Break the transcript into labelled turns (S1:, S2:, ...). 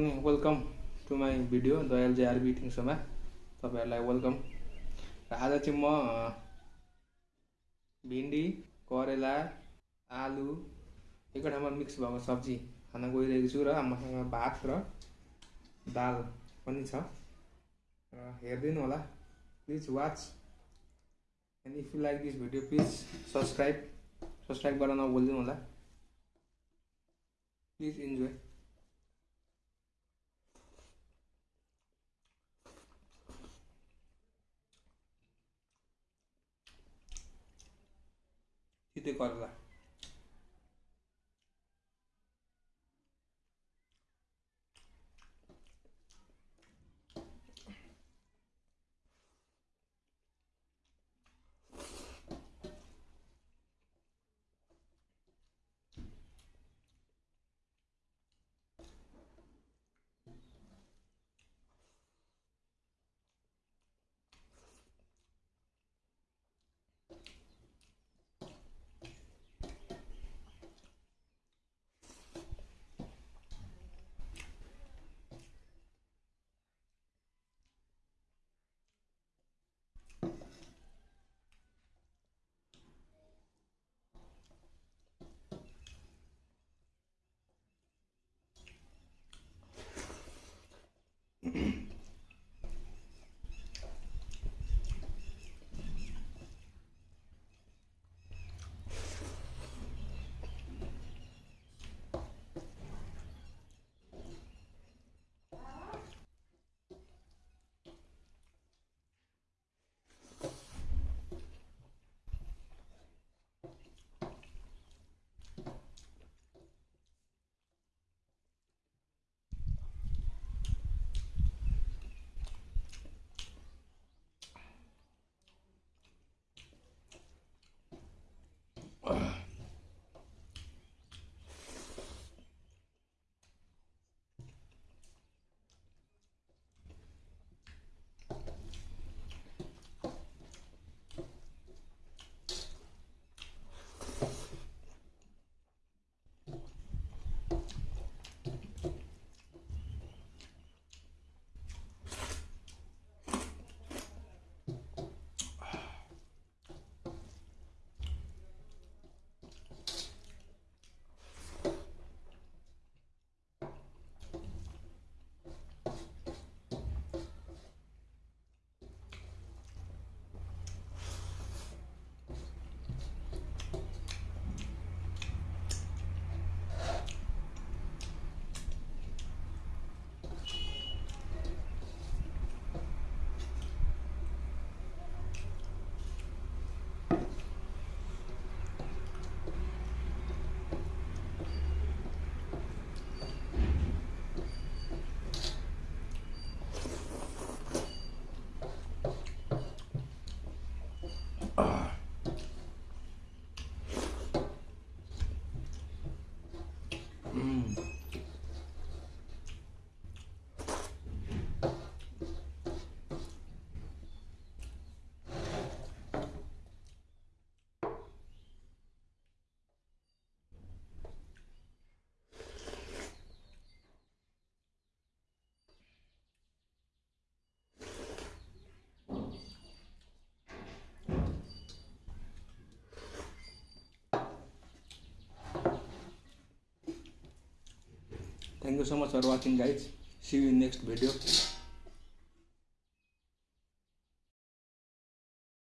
S1: Welcome to my video दयाल जे आरबी सोमा तपाईँहरूलाई वेलकम र आज चाहिँ म भिन्डी करेला आलु एकै ठाउँमा मिक्स भएको सब्जी खान गइरहेको छु र मसँग भात र दाल पनि छ। र हेरिदिनु होला। Please watch and if you like this video please subscribe subscribe गर्न नभुलिदिनु होला। प्लिज इन्जोय तिते करेला Thank you so much for watching guys. See you in next video.